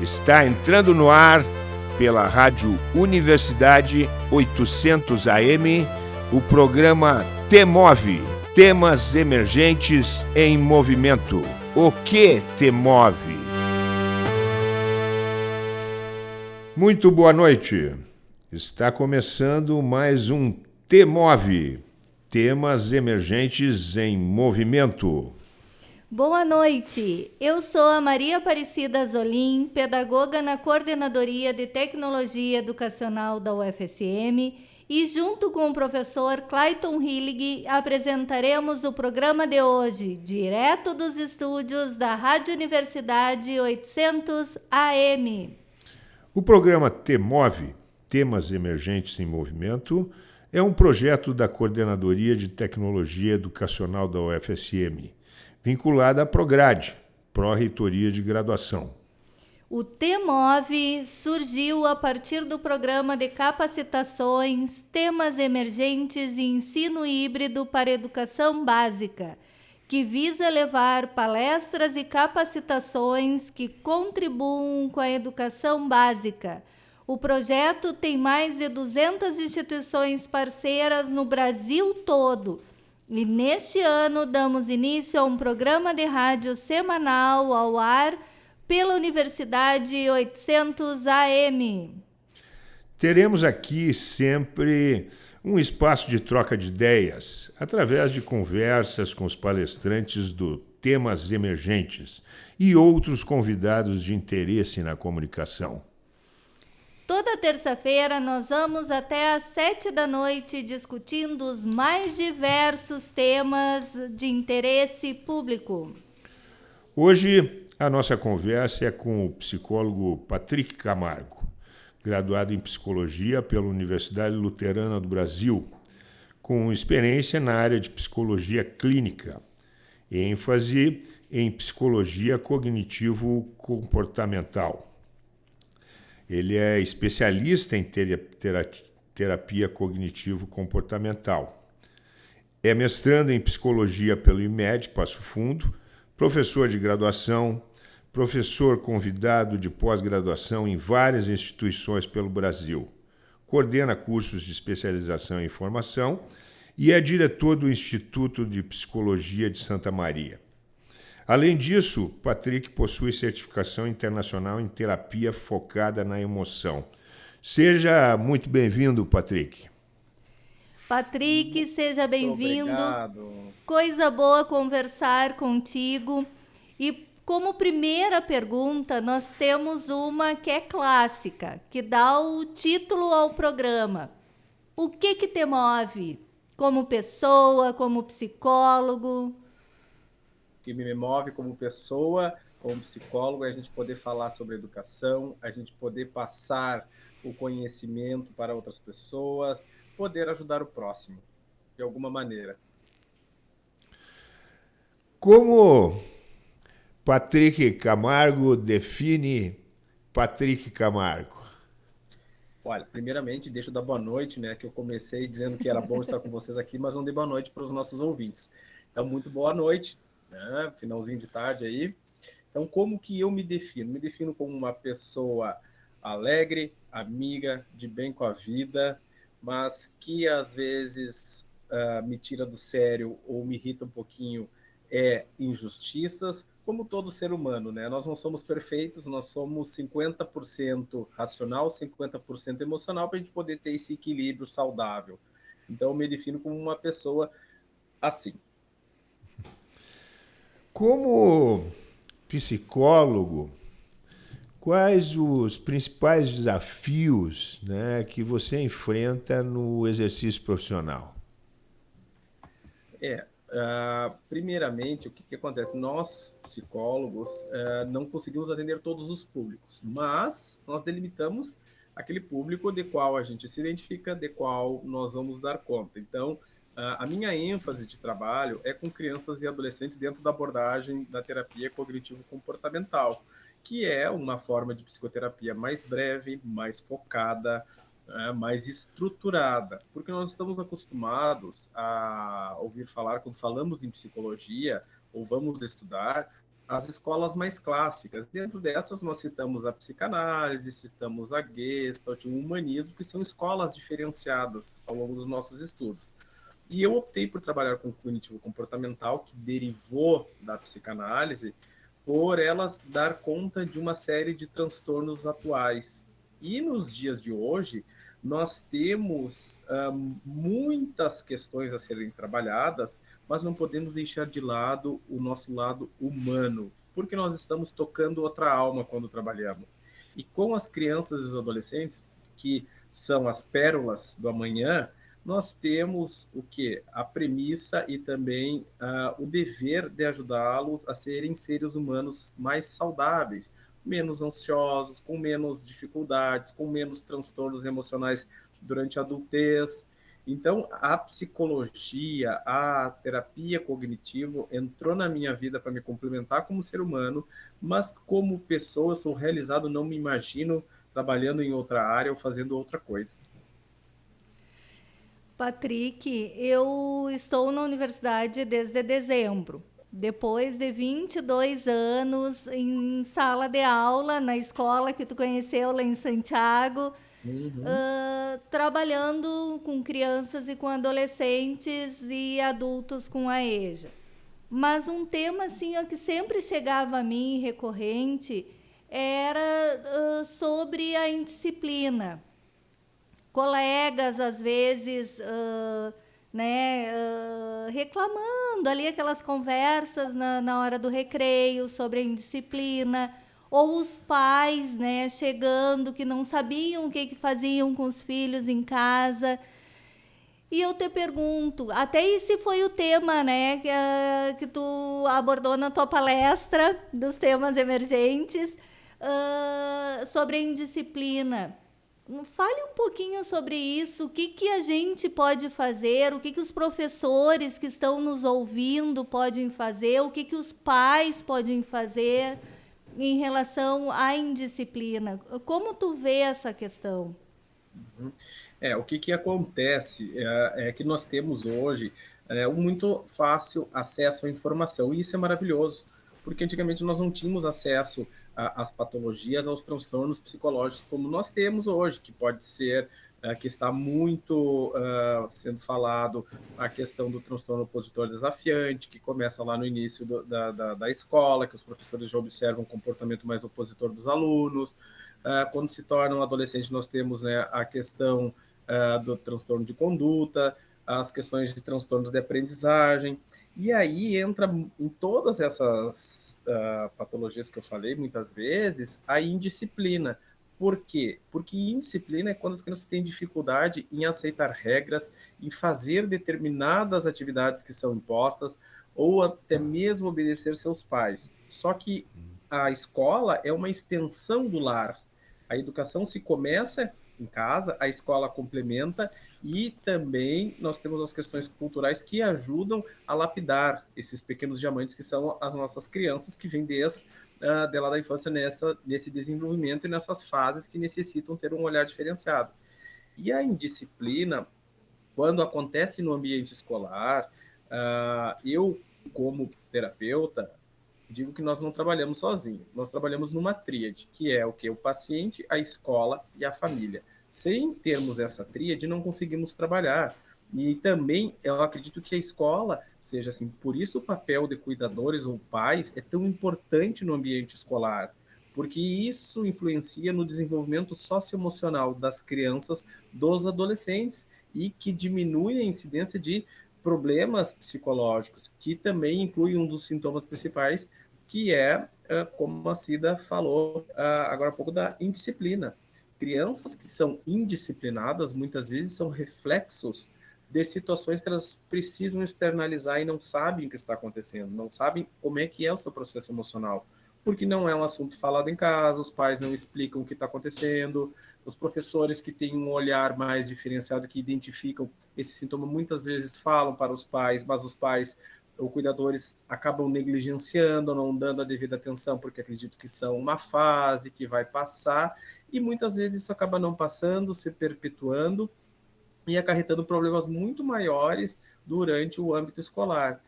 Está entrando no ar pela Rádio Universidade 800 AM o programa Temove Temas Emergentes em Movimento. O que te move? Muito boa noite. Está começando mais um Temove Temas Emergentes em Movimento. Boa noite. Eu sou a Maria Aparecida Zolim, pedagoga na Coordenadoria de Tecnologia Educacional da UFSM, e junto com o professor Clayton Hillig apresentaremos o programa de hoje, direto dos estúdios da Rádio Universidade 800 AM. O programa TEMOVE, Temas Emergentes em Movimento, é um projeto da Coordenadoria de Tecnologia Educacional da UFSM vinculada à Prograde, Pró-Reitoria de Graduação. O TEMOV surgiu a partir do programa de capacitações, temas emergentes e ensino híbrido para educação básica, que visa levar palestras e capacitações que contribuam com a educação básica. O projeto tem mais de 200 instituições parceiras no Brasil todo e neste ano damos início a um programa de rádio semanal ao ar pela Universidade 800 AM. Teremos aqui sempre um espaço de troca de ideias, através de conversas com os palestrantes do Temas Emergentes e outros convidados de interesse na comunicação. Toda terça-feira nós vamos até às sete da noite discutindo os mais diversos temas de interesse público. Hoje a nossa conversa é com o psicólogo Patrick Camargo, graduado em psicologia pela Universidade Luterana do Brasil, com experiência na área de psicologia clínica, ênfase em psicologia cognitivo-comportamental ele é especialista em terapia cognitivo-comportamental. É mestrando em psicologia pelo IMED, Passo Fundo, professor de graduação, professor convidado de pós-graduação em várias instituições pelo Brasil. Coordena cursos de especialização em formação e é diretor do Instituto de Psicologia de Santa Maria. Além disso, Patrick possui certificação internacional em terapia focada na emoção. Seja muito bem-vindo, Patrick. Patrick, seja bem-vindo. Coisa boa conversar contigo. E como primeira pergunta, nós temos uma que é clássica, que dá o título ao programa. O que que te move? Como pessoa, como psicólogo? Que me move como pessoa, como psicólogo, é a gente poder falar sobre educação, a gente poder passar o conhecimento para outras pessoas, poder ajudar o próximo, de alguma maneira. Como Patrick Camargo define Patrick Camargo? Olha, primeiramente, deixa eu dar boa noite, né? Que eu comecei dizendo que era bom estar com vocês aqui, mas não dei boa noite para os nossos ouvintes. Então, muito boa noite né? finalzinho de tarde aí. Então, como que eu me defino? Me defino como uma pessoa alegre, amiga, de bem com a vida, mas que às vezes uh, me tira do sério ou me irrita um pouquinho é injustiças, como todo ser humano, né? Nós não somos perfeitos, nós somos 50% racional, 50% emocional para a gente poder ter esse equilíbrio saudável. Então, eu me defino como uma pessoa assim. Como psicólogo, quais os principais desafios né, que você enfrenta no exercício profissional? É, uh, primeiramente, o que, que, acontece? Nós, psicólogos, uh, não conseguimos atender todos os públicos, mas nós delimitamos aquele público de qual a gente se identifica, de qual nós vamos dar conta. Então, a minha ênfase de trabalho é com crianças e adolescentes dentro da abordagem da terapia cognitivo-comportamental, que é uma forma de psicoterapia mais breve, mais focada, é, mais estruturada, porque nós estamos acostumados a ouvir falar, quando falamos em psicologia ou vamos estudar, as escolas mais clássicas. Dentro dessas, nós citamos a psicanálise, citamos a Gestalt, o humanismo, que são escolas diferenciadas ao longo dos nossos estudos. E eu optei por trabalhar com cognitivo comportamental, que derivou da psicanálise, por elas dar conta de uma série de transtornos atuais. E nos dias de hoje, nós temos uh, muitas questões a serem trabalhadas, mas não podemos deixar de lado o nosso lado humano, porque nós estamos tocando outra alma quando trabalhamos. E com as crianças e os adolescentes, que são as pérolas do amanhã, nós temos o que? A premissa e também uh, o dever de ajudá-los a serem seres humanos mais saudáveis, menos ansiosos, com menos dificuldades, com menos transtornos emocionais durante a adultez, então, a psicologia, a terapia cognitivo entrou na minha vida para me complementar como ser humano, mas como pessoa, sou realizado, não me imagino trabalhando em outra área ou fazendo outra coisa. Patrick, eu estou na universidade desde dezembro. Depois de 22 anos em sala de aula, na escola que tu conheceu lá em Santiago, Uhum. Uh, trabalhando com crianças e com adolescentes e adultos com a EJA. Mas um tema assim ó, que sempre chegava a mim recorrente era uh, sobre a indisciplina. Colegas, às vezes, uh, né, reclamando ali aquelas conversas na, na hora do recreio sobre a indisciplina ou os pais, né, chegando que não sabiam o que, que faziam com os filhos em casa. E eu te pergunto, até esse foi o tema, né, que, uh, que tu abordou na tua palestra dos temas emergentes uh, sobre a indisciplina. Fale um pouquinho sobre isso, o que, que a gente pode fazer, o que, que os professores que estão nos ouvindo podem fazer, o que, que os pais podem fazer em relação à indisciplina. Como tu vê essa questão? Uhum. É, o que, que acontece é, é que nós temos hoje é, um muito fácil acesso à informação, e isso é maravilhoso, porque antigamente nós não tínhamos acesso às patologias, aos transtornos psicológicos como nós temos hoje, que pode ser é, que está muito uh, sendo falado a questão do transtorno opositor desafiante, que começa lá no início do, da, da, da, escola, que os professores já observam um comportamento mais opositor dos alunos. Uh, quando se torna um adolescente, nós temos né, a questão uh, do transtorno de conduta, as questões de transtornos de aprendizagem, e aí entra em todas essas patologias que eu falei muitas vezes, a indisciplina, por quê? Porque indisciplina é quando as crianças têm dificuldade em aceitar regras, em fazer determinadas atividades que são impostas, ou até mesmo obedecer seus pais. Só que a escola é uma extensão do lar. A educação se começa em casa, a escola complementa e também nós temos as questões culturais que ajudam a lapidar esses pequenos diamantes que são as nossas crianças que vêm desde uh, dela da infância nessa, nesse desenvolvimento e nessas fases que necessitam ter um olhar diferenciado. E a indisciplina, quando acontece no ambiente escolar, uh, eu, como terapeuta, digo que nós não trabalhamos sozinhos, nós trabalhamos numa tríade, que é o que? O paciente, a escola e a família. Sem termos essa tríade, não conseguimos trabalhar. E também eu acredito que a escola seja assim, por isso o papel de cuidadores ou pais é tão importante no ambiente escolar, porque isso influencia no desenvolvimento socioemocional das crianças, dos adolescentes e que diminui a incidência de problemas psicológicos, que também inclui um dos sintomas principais, que é, é como a Cida falou agora há pouco, da indisciplina. Crianças que são indisciplinadas, muitas vezes, são reflexos de situações que elas precisam externalizar e não sabem o que está acontecendo, não sabem como é que é o seu processo emocional, porque não é um assunto falado em casa, os pais não explicam o que está acontecendo, os professores que têm um olhar mais diferenciado, que identificam esse sintoma, muitas vezes falam para os pais, mas os pais ou cuidadores acabam negligenciando, não dando a devida atenção, porque acredito que são uma fase que vai passar, e muitas vezes isso acaba não passando, se perpetuando, e acarretando problemas muito maiores durante o âmbito escolar.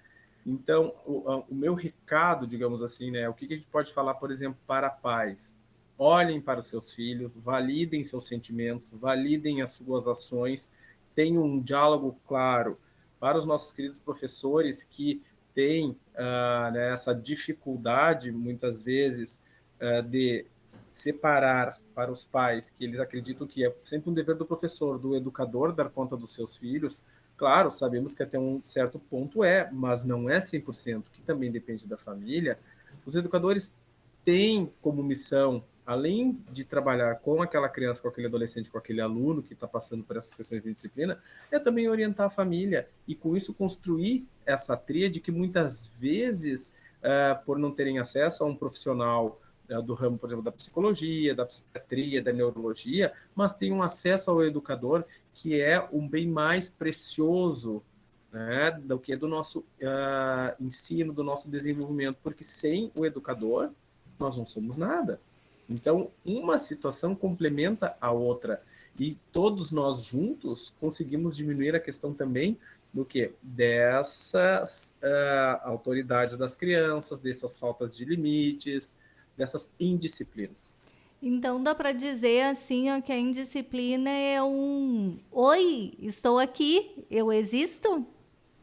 Então, o, o, meu recado, digamos assim, né, o que, a gente pode falar, por exemplo, para pais? Olhem para os seus filhos, validem seus sentimentos, validem as suas ações, tenham um diálogo claro para os nossos queridos professores que têm uh, né, essa dificuldade, muitas vezes, uh, de separar para os pais, que eles acreditam que é sempre um dever do professor, do educador, dar conta dos seus filhos, Claro, sabemos que até um certo ponto é, mas não é 100%, que também depende da família. Os educadores têm como missão, além de trabalhar com aquela criança, com aquele adolescente, com aquele aluno que está passando por essas questões de disciplina, é também orientar a família e, com isso, construir essa tríade que muitas vezes, uh, por não terem acesso a um profissional né, do ramo, por exemplo, da psicologia, da psiquiatria, da neurologia, mas tem um acesso ao educador que é um bem mais precioso né, do que do nosso uh, ensino, do nosso desenvolvimento, porque sem o educador nós não somos nada. Então, uma situação complementa a outra e todos nós juntos conseguimos diminuir a questão também do que dessas uh, autoridades das crianças, dessas faltas de limites, dessas indisciplinas. Então dá para dizer assim ó, que a indisciplina é um oi, estou aqui, eu existo?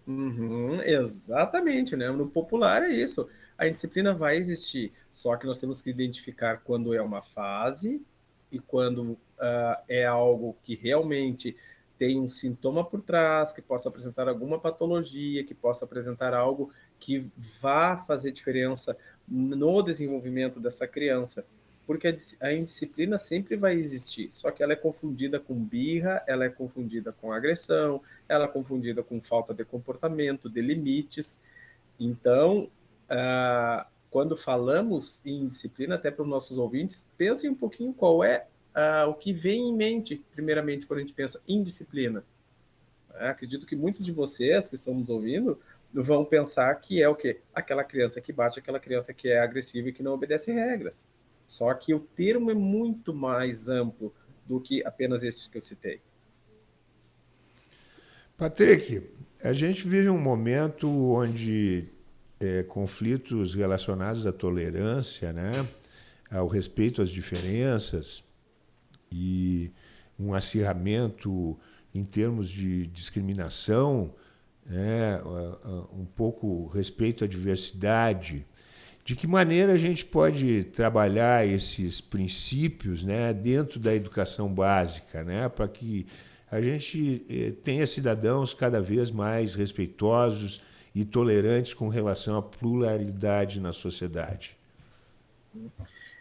Uhum, exatamente, né? No popular é isso. A indisciplina vai existir, só que nós temos que identificar quando é uma fase e quando uh, é algo que realmente tem um sintoma por trás, que possa apresentar alguma patologia, que possa apresentar algo que vá fazer diferença no desenvolvimento dessa criança, porque a indisciplina sempre vai existir, só que ela é confundida com birra, ela é confundida com agressão, ela é confundida com falta de comportamento, de limites. Então, ah, quando falamos em disciplina, até para os nossos ouvintes, pensem um pouquinho qual é ah, o que vem em mente, primeiramente, quando a gente pensa em disciplina. acredito que muitos de vocês que estão nos ouvindo vão pensar que é o quê? Aquela criança que bate, aquela criança que é agressiva e que não obedece regras. Só que o termo é muito mais amplo do que apenas esses que eu citei. Patrick, a gente vive um momento onde é, conflitos relacionados à tolerância, né, ao respeito às diferenças e um acirramento em termos de discriminação né, um pouco respeito à diversidade. De que maneira a gente pode trabalhar esses princípios né, dentro da educação básica, né, para que a gente eh, tenha cidadãos cada vez mais respeitosos e tolerantes com relação à pluralidade na sociedade?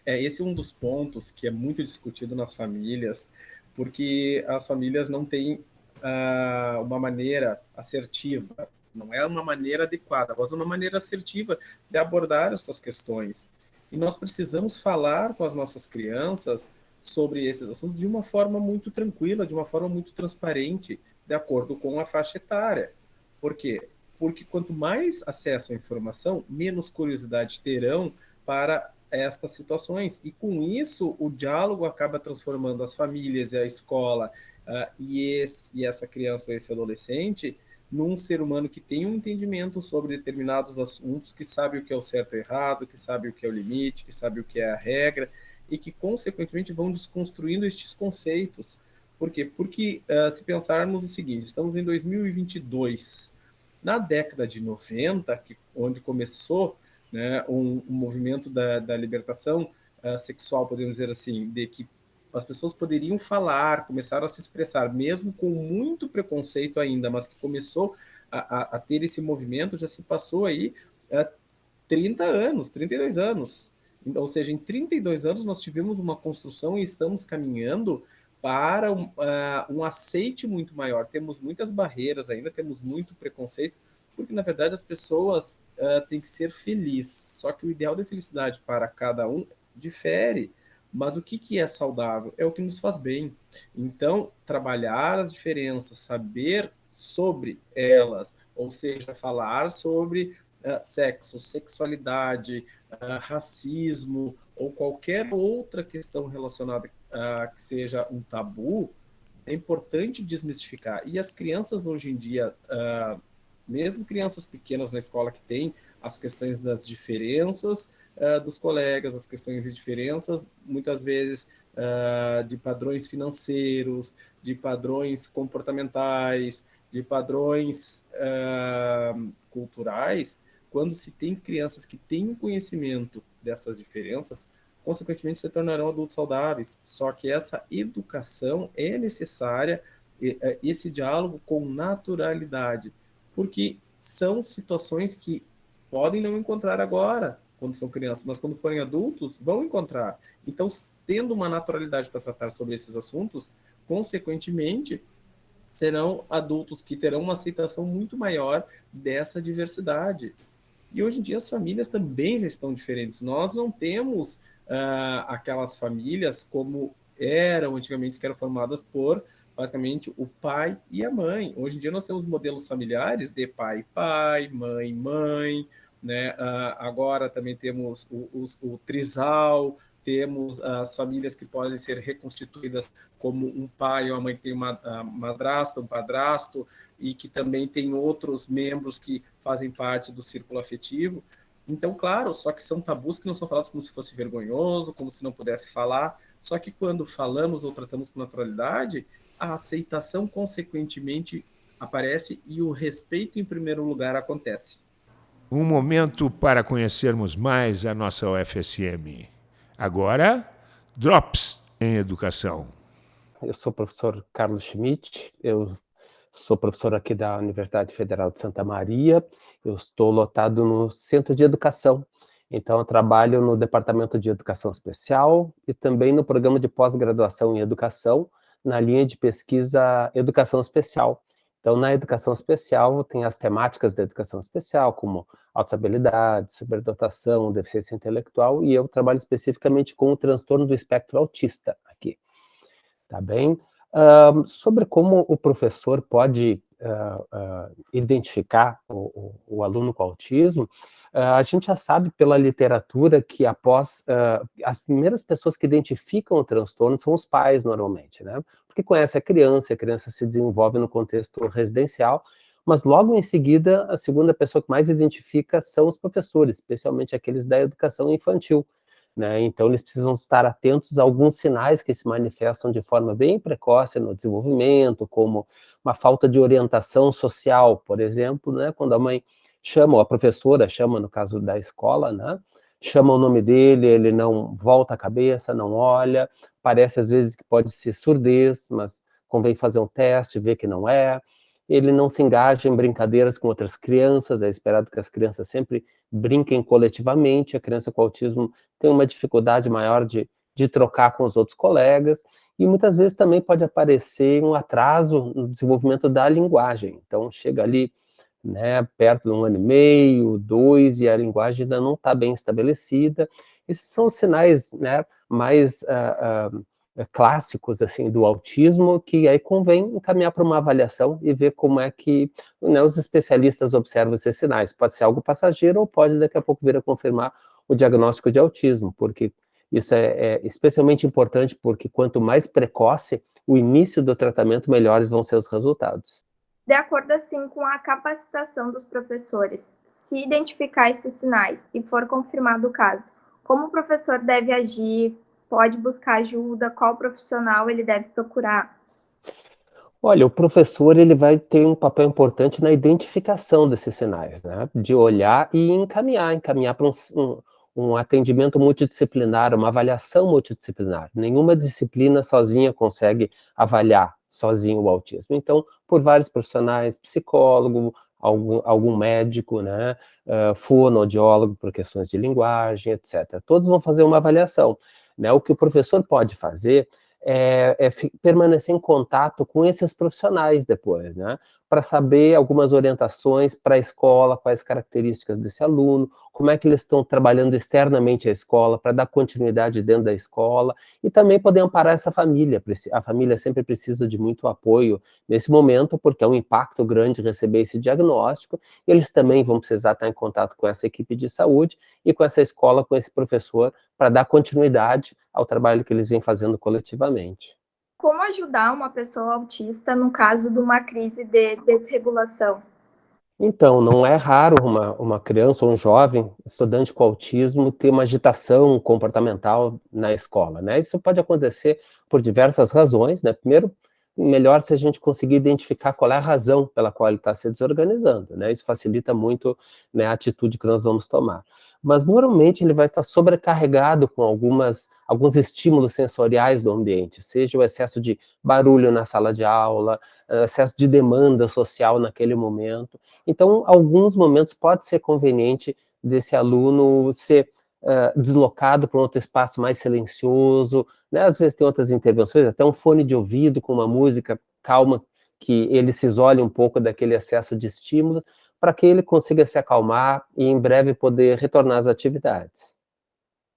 É, esse é um dos pontos que é muito discutido nas famílias, porque as famílias não têm uh, uma maneira assertiva, não é uma maneira adequada, mas uma maneira assertiva de abordar essas questões. E nós precisamos falar com as nossas crianças sobre esses assuntos de uma forma muito tranquila, de uma forma muito transparente, de acordo com a faixa etária. Por quê? Porque quanto mais acesso à informação, menos curiosidade terão para estas situações. E com isso, o diálogo acaba transformando as famílias e a escola uh, e, esse, e essa criança ou esse adolescente num ser humano que tem um entendimento sobre determinados assuntos, que sabe o que é o certo e errado, que sabe o que é o limite, que sabe o que é a regra, e que, consequentemente, vão desconstruindo estes conceitos. Por quê? Porque, uh, se pensarmos o seguinte, estamos em 2022, na década de 90, que, onde começou né, um, um movimento da, da libertação uh, sexual, podemos dizer assim, de que as pessoas poderiam falar, começaram a se expressar, mesmo com muito preconceito ainda, mas que começou a, a, a ter esse movimento, já se passou aí é, 30 anos, 32 anos. Ou seja, em 32 anos nós tivemos uma construção e estamos caminhando para um, uh, um aceite muito maior. Temos muitas barreiras ainda, temos muito preconceito, porque na verdade as pessoas uh, têm que ser felizes. Só que o ideal de felicidade para cada um difere. Mas o que, que é saudável? É o que nos faz bem. Então, trabalhar as diferenças, saber sobre elas, ou seja, falar sobre uh, sexo, sexualidade, uh, racismo ou qualquer outra questão relacionada uh, que seja um tabu, é importante desmistificar. E as crianças hoje em dia, mesmo crianças pequenas na escola que têm as questões das diferenças uh, dos colegas, as questões de diferenças, muitas vezes uh, de padrões financeiros, de padrões comportamentais, de padrões uh, culturais, quando se tem crianças que têm conhecimento dessas diferenças, consequentemente se tornarão adultos saudáveis. Só que essa educação é necessária, eh, esse diálogo com naturalidade, porque são situações que podem não encontrar agora, quando são crianças, mas quando forem adultos, vão encontrar. Então, tendo uma naturalidade para tratar sobre esses assuntos, consequentemente, serão adultos que terão uma aceitação muito maior dessa diversidade. E hoje em dia as famílias também já estão diferentes. Nós não temos uh, aquelas famílias como eram antigamente, que eram formadas por basicamente o pai e a mãe. Hoje em dia nós temos modelos familiares de pai pai, mãe mãe, né? Uh, agora também temos o, o, o, trisal, temos as famílias que podem ser reconstituídas como um pai ou uma mãe que tem uma madrasta, um padrasto, e que também tem outros membros que fazem parte do círculo afetivo. Então, claro, só que são tabus que não são falados como se fosse vergonhoso, como se não pudesse falar, só que quando falamos ou tratamos com naturalidade, a aceitação consequentemente aparece e o respeito em primeiro lugar acontece. Um momento para conhecermos mais a nossa UFSM. Agora, Drops em Educação. Eu sou o professor Carlos Schmidt, eu sou professor aqui da Universidade Federal de Santa Maria, eu estou lotado no Centro de Educação, então eu trabalho no Departamento de Educação Especial e também no programa de pós-graduação em Educação, na linha de pesquisa Educação Especial. Então, na educação especial, tem as temáticas da educação especial, como autossabilidade, superdotação, deficiência intelectual, e eu trabalho especificamente com o transtorno do espectro autista aqui, tá bem? Sobre como o professor pode uh, uh, identificar o, o, o, aluno com autismo, a gente já sabe pela literatura que após, as primeiras pessoas que identificam o transtorno são os pais, normalmente, né? Porque conhece a criança, a criança se desenvolve no contexto residencial, mas logo em seguida, a segunda pessoa que mais identifica são os professores, especialmente aqueles da educação infantil. Né? Então, eles precisam estar atentos a alguns sinais que se manifestam de forma bem precoce no desenvolvimento, como uma falta de orientação social, por exemplo, né? quando a mãe chama, ou a professora chama, no caso da escola, né? chama o nome dele, ele não volta a cabeça, não olha, parece às vezes que pode ser surdez, mas convém fazer um teste, ver que não é, ele não se engaja em brincadeiras com outras crianças, é esperado que as crianças sempre brinquem coletivamente, a criança com autismo tem uma dificuldade maior de, de trocar com os outros colegas, e muitas vezes também pode aparecer um atraso no desenvolvimento da linguagem, então chega ali né, perto de um ano e meio, dois, e a linguagem ainda não está bem estabelecida, esses são os sinais né, mais... Uh, uh, clássicos assim do autismo que aí convém encaminhar para uma avaliação e ver como é que né, os especialistas observam esses sinais. Pode ser algo passageiro ou pode daqui a pouco vir a confirmar o diagnóstico de autismo, porque isso é, é especialmente importante porque quanto mais precoce o início do tratamento, melhores vão ser os resultados. De acordo assim com a capacitação dos professores, se identificar esses sinais e for confirmado o caso, como o professor deve agir, pode buscar ajuda, qual profissional ele deve procurar? Olha, o professor ele vai ter um papel importante na identificação desses sinais, né? De olhar e encaminhar, encaminhar para um, um, um atendimento multidisciplinar, uma avaliação multidisciplinar. Nenhuma disciplina sozinha consegue avaliar sozinho o autismo. Então, por vários profissionais, psicólogo, algum, algum médico, né, uh, fonoaudiólogo por questões de linguagem, etc. Todos vão fazer uma avaliação. Né? O que o professor pode fazer é, é permanecer em contato com esses profissionais depois, né? Para saber algumas orientações para a escola, quais características desse aluno, como é que eles estão trabalhando externamente a escola, para dar continuidade dentro da escola, e também poder amparar essa família. A família sempre precisa de muito apoio nesse momento, porque é um impacto grande receber esse diagnóstico, eles também vão precisar estar em contato com essa equipe de saúde e com essa escola, com esse professor, para dar continuidade ao trabalho que eles vêm fazendo coletivamente. Como ajudar uma pessoa autista no caso de uma crise de desregulação? Então, não é raro uma, uma criança ou um jovem estudante com autismo ter uma agitação comportamental na escola, né? Isso pode acontecer por diversas razões, né? Primeiro, melhor se a gente conseguir identificar qual é a razão pela qual ele está se desorganizando, né? Isso facilita muito né, a atitude que nós vamos tomar. Mas normalmente ele vai estar sobrecarregado com algumas, alguns estímulos sensoriais do ambiente, seja o excesso de barulho na sala de aula, excesso de demanda social naquele momento. Então, alguns momentos pode ser conveniente desse aluno ser uh, deslocado para um outro espaço mais silencioso, né? às vezes tem outras intervenções, até um fone de ouvido com uma música calma, que ele se isole um pouco daquele excesso de estímulo, para que ele consiga se acalmar e em breve poder retornar às atividades.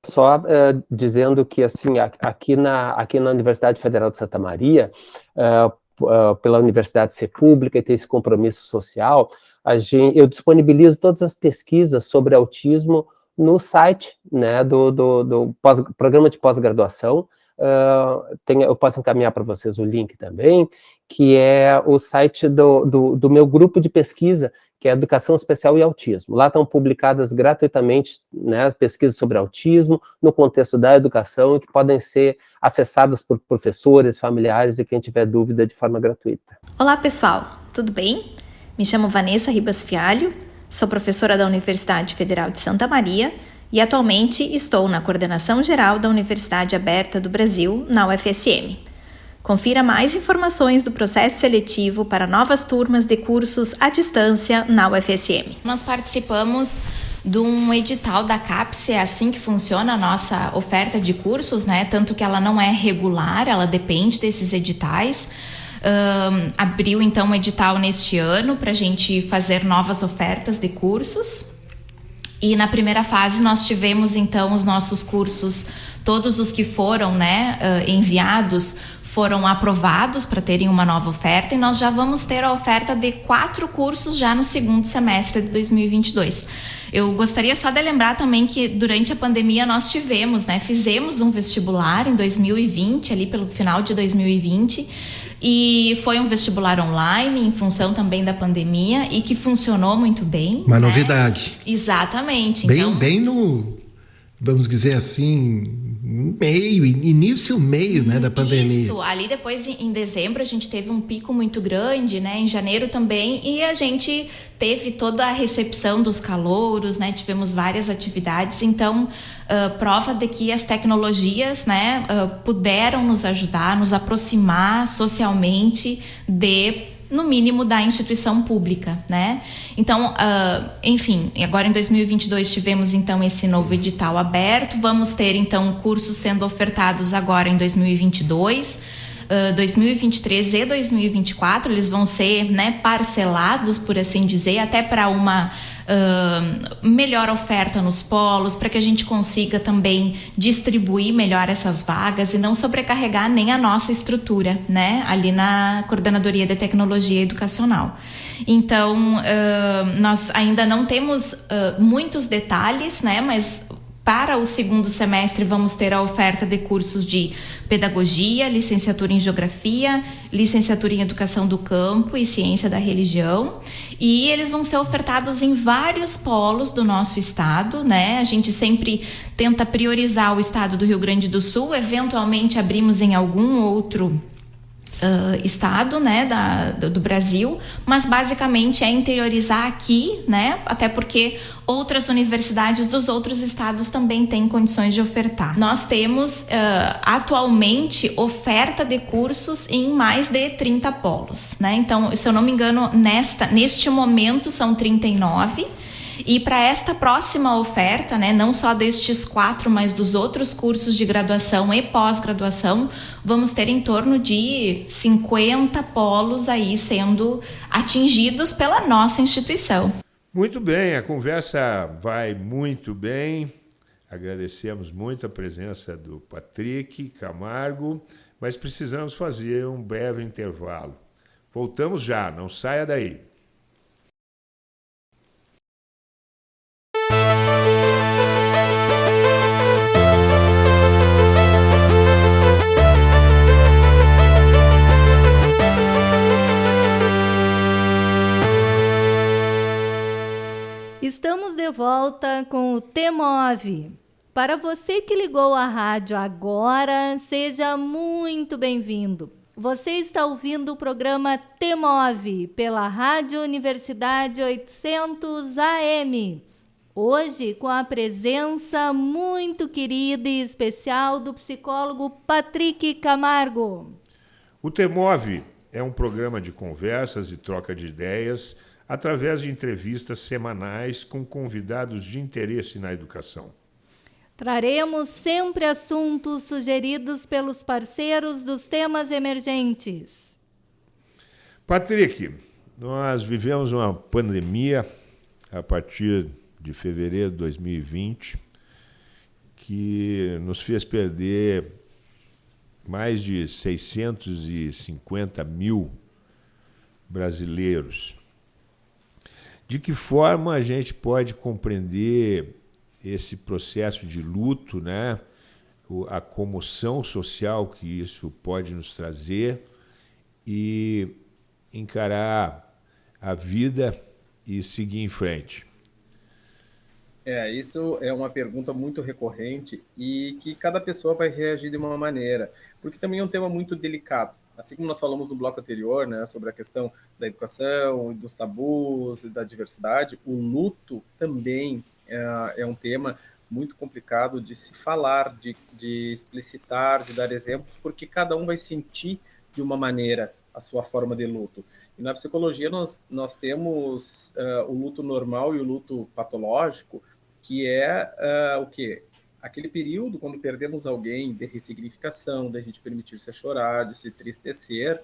Só uh, dizendo que, assim, aqui na, aqui na Universidade Federal de Santa Maria, uh, uh, pela universidade ser pública e ter esse compromisso social, gente, eu disponibilizo todas as pesquisas sobre autismo no site né, do, do, do pós, programa de pós-graduação. Uh, eu posso encaminhar para vocês o link também, que é o site do, do, do, meu grupo de pesquisa, que é Educação Especial e Autismo. Lá estão publicadas gratuitamente né, pesquisas sobre autismo, no contexto da educação, e que podem ser acessadas por professores, familiares e quem tiver dúvida de forma gratuita. Olá, pessoal, tudo bem? Me chamo Vanessa Ribas Fialho, Sou professora da Universidade Federal de Santa Maria e atualmente estou na coordenação geral da Universidade Aberta do Brasil, na UFSM. Confira mais informações do processo seletivo para novas turmas de cursos à distância na UFSM. Nós participamos de um edital da CAPES, é assim que funciona a nossa oferta de cursos, né? Tanto que ela não é regular, ela depende desses editais. Um, abriu então um edital neste ano para a gente fazer novas ofertas de cursos. E na primeira fase nós tivemos então os nossos cursos, todos os que foram né, enviados foram aprovados para terem uma nova oferta e nós já vamos ter a oferta de quatro cursos já no segundo semestre de 2022. Eu gostaria só de lembrar também que durante a pandemia nós tivemos, né, fizemos um vestibular em 2020, ali pelo final de 2020 e foi um vestibular online, em função também da pandemia, e que funcionou muito bem. Uma né? novidade. Exatamente. Bem, então, bem no, vamos dizer assim, meio, início meio, né, da pandemia. Isso, ali depois em dezembro a gente teve um pico muito grande, né, em janeiro também, e a gente teve toda a recepção dos calouros, né, tivemos várias atividades, então uh, prova de que as tecnologias, né, uh, puderam nos ajudar, nos aproximar socialmente de no mínimo da instituição pública, né? Então, uh, enfim, agora em 2022 tivemos então esse novo edital aberto, vamos ter então cursos sendo ofertados agora em 2022. Uh, 2023 e 2024 eles vão ser né, parcelados, por assim dizer, até para uma melhor oferta nos polos, para que a gente consiga também distribuir melhor essas vagas e não sobrecarregar nem a nossa estrutura, né, ali na Coordenadoria de Tecnologia Educacional. Então, uh, nós ainda não temos uh, muitos detalhes, né, mas para o segundo semestre, vamos ter a oferta de cursos de pedagogia, licenciatura em geografia, licenciatura em educação do campo e ciência da religião. E eles vão ser ofertados em vários polos do nosso estado, né? A gente sempre tenta priorizar o estado do Rio Grande do Sul, eventualmente abrimos em algum outro uh, estado, né, da, do, do, Brasil, mas basicamente é interiorizar aqui, né, até porque outras universidades dos outros estados também têm condições de ofertar. Nós temos uh, atualmente oferta de cursos em mais de 30 polos, né, então, se eu não me engano, nesta, neste momento são 39 e para esta próxima oferta, né, não só destes quatro, mas dos outros cursos de graduação e pós-graduação, vamos ter em torno de 50 polos aí sendo atingidos pela nossa instituição. Muito bem, a conversa vai muito bem. Agradecemos muito a presença do Patrick Camargo, mas precisamos fazer um breve intervalo. Voltamos já, não saia daí. No T-Move. Para você que ligou a rádio agora, seja muito bem-vindo. Você está ouvindo o programa T-Move pela Rádio Universidade 800 AM. Hoje, com a presença muito querida e especial do psicólogo Patrick Camargo. O T-Move é um programa de conversas e troca de ideias através de entrevistas semanais com convidados de interesse na educação. Traremos sempre assuntos sugeridos pelos parceiros dos temas emergentes. Patrick, nós vivemos uma pandemia a partir de fevereiro de 2020 que nos fez perder mais de 650 mil brasileiros. De que forma a gente pode compreender esse processo de luto, né? a comoção social que isso pode nos trazer e encarar a vida e seguir em frente? É, isso é uma pergunta muito recorrente e que cada pessoa vai reagir de uma maneira, porque também é um tema muito delicado. Assim como nós falamos no bloco anterior, né, sobre a questão da educação, dos tabus e da diversidade, o luto também é, é um tema muito complicado de se falar, de, de explicitar, de dar exemplos, porque cada um vai sentir de uma maneira a sua forma de luto. E na psicologia nós, nós temos uh, o luto normal e o luto patológico, que é uh, o quê? Aquele período quando perdemos alguém de ressignificação, da gente permitir-se chorar, de se tristecer,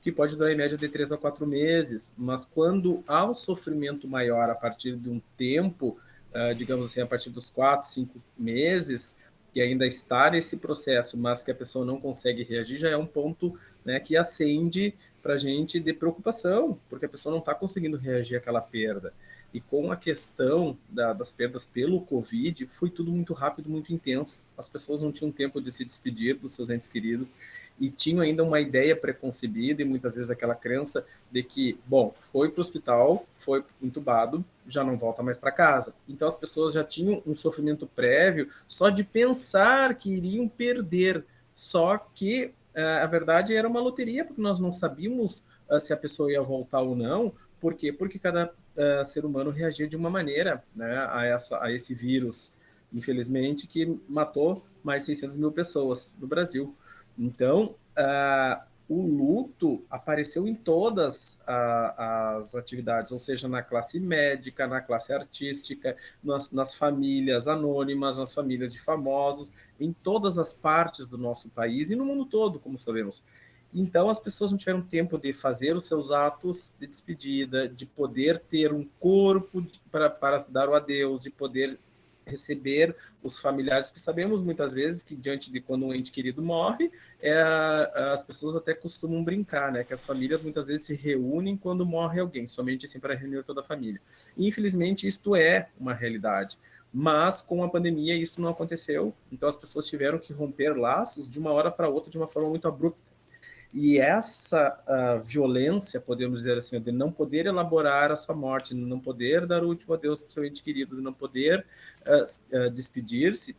que pode dar em média de três a quatro meses, mas quando há um sofrimento maior a partir de um tempo, uh, digamos assim, a partir dos quatro, cinco meses, que ainda está nesse processo, mas que a pessoa não consegue reagir, já é um ponto né, que acende para a gente de preocupação, porque a pessoa não está conseguindo reagir àquela perda. E com a questão da, das perdas pelo Covid, foi tudo muito rápido, muito intenso. As pessoas não tinham tempo de se despedir dos seus entes queridos e tinham ainda uma ideia preconcebida e muitas vezes aquela crença de que, bom, foi para o hospital, foi entubado, já não volta mais para casa. Então as pessoas já tinham um sofrimento prévio só de pensar que iriam perder. Só que uh, a verdade era uma loteria, porque nós não sabíamos uh, se a pessoa ia voltar ou não. Por quê? Porque cada uh, ser humano reagia de uma maneira né, a, essa, a esse vírus, infelizmente, que matou mais de 600 mil pessoas no Brasil. Então, uh, o luto apareceu em todas uh, as atividades, ou seja, na classe médica, na classe artística, nas, nas famílias anônimas, nas famílias de famosos, em todas as partes do nosso país e no mundo todo, como sabemos. Então, as pessoas não tiveram tempo de fazer os seus atos de despedida, de poder ter um corpo para, dar o adeus, de poder receber os familiares, porque sabemos muitas vezes que diante de quando um ente querido morre, é, as pessoas até costumam brincar, né, que as famílias muitas vezes se reúnem quando morre alguém, somente assim para reunir toda a família. E, infelizmente, isto é uma realidade. Mas com a pandemia isso não aconteceu, então as pessoas tiveram que romper laços de uma hora para outra de uma forma muito abrupta. E essa uh, violência, podemos dizer assim, de não poder elaborar a sua morte, de não poder dar o último adeus para o seu ente querido, de não poder uh, uh, despedir-se,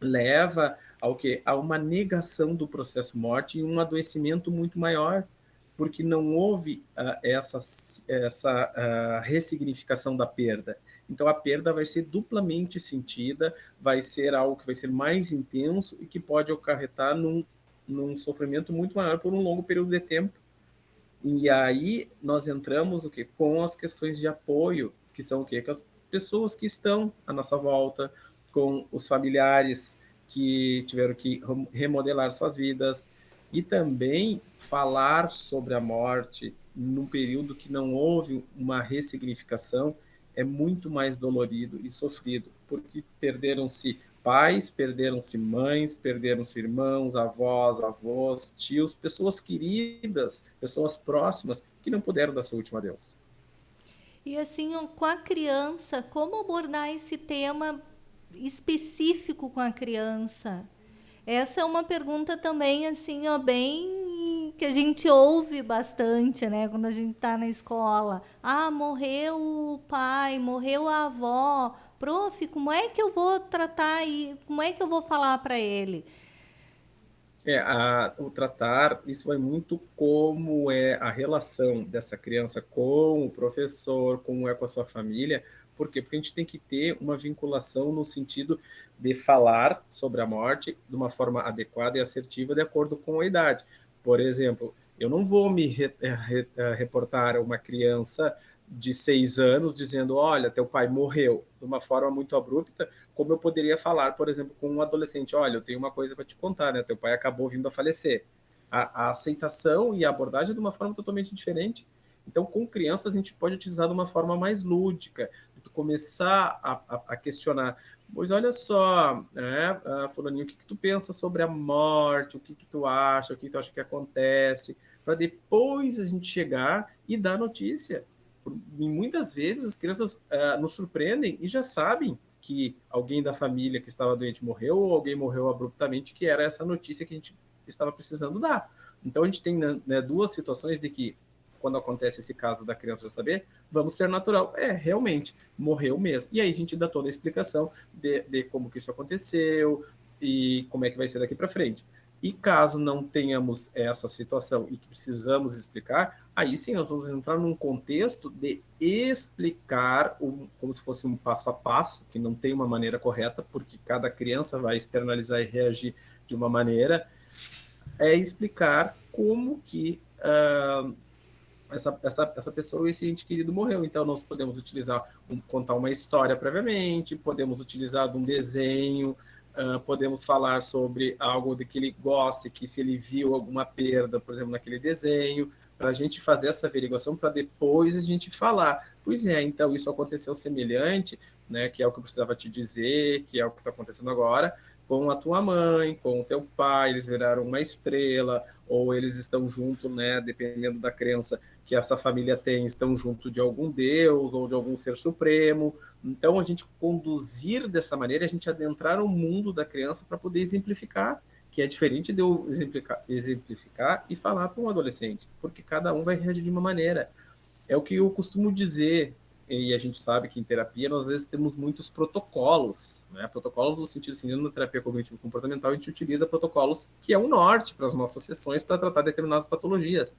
leva ao que a uma negação do processo morte e um adoecimento muito maior, porque não houve essa, essa ressignificação da perda. Então a perda vai ser duplamente sentida, vai ser algo que vai ser mais intenso e que pode acarretar num num sofrimento muito maior por um longo período de tempo. E aí nós entramos o que com as questões de apoio, que são o? Com as pessoas que estão à nossa volta, com os familiares que tiveram que remodelar suas vidas e também falar sobre a morte num período que não houve uma ressignificação é muito mais dolorido e sofrido, porque perderam-se pais, perderam-se mães, perderam-se irmãos, avós, avós, tios, pessoas queridas, pessoas próximas que não puderam dar seu último adeus. E assim, com a criança, como abordar esse tema específico com a criança? Essa é uma pergunta também assim, ó, bem que a gente ouve bastante, né, quando a gente está na escola. Ah, morreu o pai, morreu a avó, Prof, como é que eu vou tratar e como é que eu vou falar para ele? É, a, o tratar, isso vai muito como é a relação dessa criança com o professor, como é com a sua família, por quê? Porque a gente tem que ter uma vinculação no sentido de falar sobre a morte de uma forma adequada e assertiva de acordo com a idade. Por exemplo, eu não vou me re, eh, re, eh, reportar a uma criança de seis anos dizendo, olha, teu pai morreu, de uma forma muito abrupta, como eu poderia falar, por exemplo, com um adolescente, olha, eu tenho uma coisa para te contar, né? Teu pai acabou vindo a falecer. A, a, aceitação e a abordagem é de uma forma totalmente diferente. Então, com crianças, a gente pode utilizar de uma forma mais lúdica, começar a, a, a questionar, Pois olha só, né, uh, fulaninho, o que, que tu pensa sobre a morte, o que, que tu acha, o que, que tu acha que acontece, para depois a gente chegar e dar notícia. E muitas vezes as crianças uh, nos surpreendem e já sabem que alguém da família que estava doente morreu ou alguém morreu abruptamente, que era essa notícia que a gente estava precisando dar. Então a gente tem né, né duas situações de que quando acontece esse caso da criança já saber, vamos ser natural. É, realmente, morreu mesmo. E aí a gente dá toda a explicação de, de como que isso aconteceu e como é que vai ser daqui para frente. E caso não tenhamos essa situação e que precisamos explicar, aí sim nós vamos entrar num contexto de explicar um, como se fosse um passo a passo, que não tem uma maneira correta, porque cada criança vai externalizar e reagir de uma maneira, é explicar como que uh, essa, essa, pessoa, esse ente querido morreu. Então, nós podemos utilizar, um, contar uma história previamente, podemos utilizar um desenho, uh, podemos falar sobre algo de que ele gosta, que se ele viu alguma perda, por exemplo, naquele desenho, para a gente fazer essa averiguação, para depois a gente falar. Pois é, então isso aconteceu semelhante, né, que é o que eu precisava te dizer, que é o que está acontecendo agora, com a tua mãe, com o teu pai, eles viraram uma estrela, ou eles estão junto, né, dependendo da crença que essa família tem, estão junto de algum deus ou de algum ser supremo. Então, a gente conduzir dessa maneira, a gente adentrar o mundo da criança para poder exemplificar, que é diferente de eu exemplificar, exemplificar e falar para um adolescente, porque cada um vai reagir de uma maneira. É o que eu costumo dizer, e a gente sabe que em terapia nós às vezes temos muitos protocolos, né? Protocolos no sentido assim, na terapia cognitivo comportamental a gente utiliza protocolos que é o norte para as nossas sessões para tratar determinadas patologias.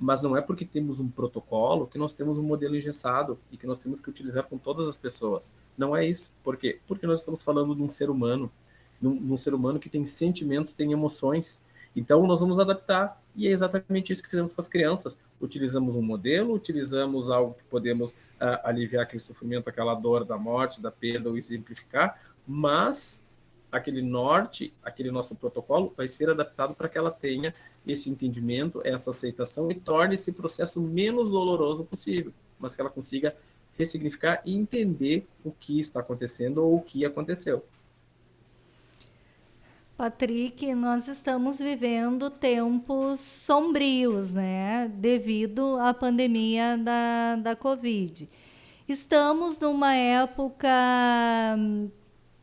Mas não é porque temos um protocolo que nós temos um modelo engessado e que nós temos que utilizar com todas as pessoas. Não é isso. Por quê? Porque nós estamos falando de um ser humano, de um, ser humano que tem sentimentos, tem emoções. Então nós vamos adaptar e é exatamente isso que fizemos com as crianças. Utilizamos um modelo, utilizamos algo que podemos uh, aliviar aquele sofrimento, aquela dor da morte, da perda, ou exemplificar, mas aquele norte, aquele nosso protocolo vai ser adaptado para que ela tenha esse entendimento, essa aceitação e torne esse processo menos doloroso possível, mas que ela consiga ressignificar e entender o que está acontecendo ou o que aconteceu. Patrick, nós estamos vivendo tempos sombrios, né? Devido à pandemia da, da Covid. Estamos numa época,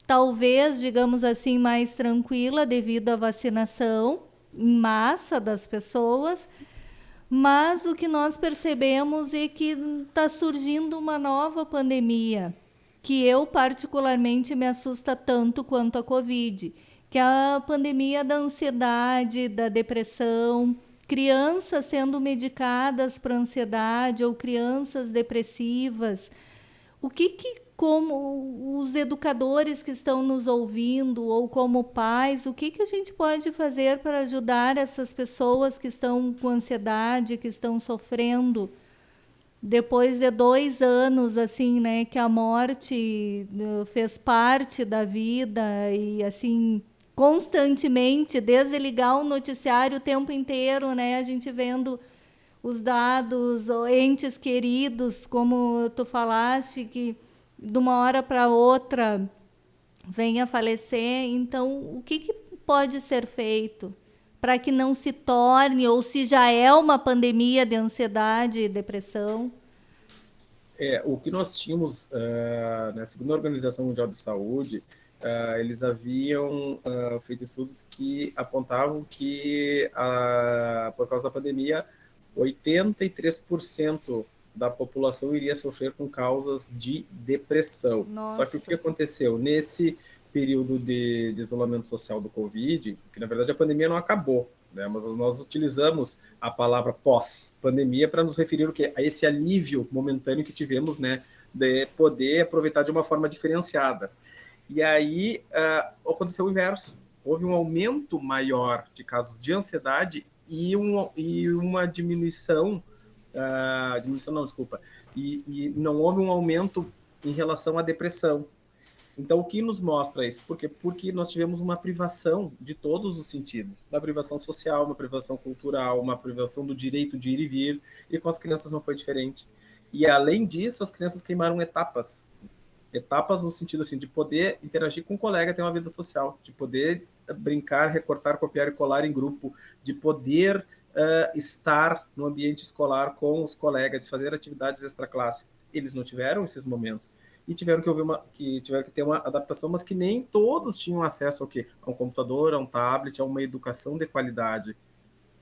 talvez, digamos assim, mais tranquila devido à vacinação em massa das pessoas, mas o que nós percebemos é que está surgindo uma nova pandemia, que eu particularmente me assusta tanto quanto a Covid que é a pandemia da ansiedade, da depressão, crianças sendo medicadas para ansiedade ou crianças depressivas. O que, que como os educadores que estão nos ouvindo ou como pais, o que, que a gente pode fazer para ajudar essas pessoas que estão com ansiedade, que estão sofrendo? Depois de dois anos, assim, né, que a morte eh, fez parte da vida e, assim, constantemente, desde ligar o noticiário o tempo inteiro, né? A gente vendo os dados, entes queridos, como tu falaste, que de uma hora para outra venha a falecer. Então, o que, que pode ser feito para que não se torne, ou se já é uma pandemia de ansiedade e depressão? É, o que nós tínhamos, uh, na segunda Organização Mundial de Saúde, Uh, eles haviam uh, feito estudos que apontavam que, uh, por causa da pandemia, 83% da população iria sofrer com causas de depressão. Nossa. Só que o que aconteceu? Nesse período de, de, isolamento social do Covid, que na verdade a pandemia não acabou, né? mas nós utilizamos a palavra pós-pandemia para nos referir o quê? a esse alívio momentâneo que tivemos né, de poder aproveitar de uma forma diferenciada. E aí uh, aconteceu o inverso. Houve um aumento maior de casos de ansiedade e, um, e uma diminuição, uh, diminuição não, desculpa, e, e não houve um aumento em relação à depressão. Então, o que nos mostra isso? Porque, porque nós tivemos uma privação de todos os sentidos. Uma privação social, uma privação cultural, uma privação do direito de ir e vir, e com as crianças não foi diferente. E, além disso, as crianças queimaram etapas. Etapas no sentido assim, de poder interagir com um colega, ter uma vida social, de poder brincar, recortar, copiar e colar em grupo, de poder uh, estar no ambiente escolar com os colegas, fazer atividades extra-classe. Eles não tiveram esses momentos e tiveram que uma, que tiveram que ter uma adaptação, mas que nem todos tinham acesso ao quê? A um computador, a um tablet, a uma educação de qualidade,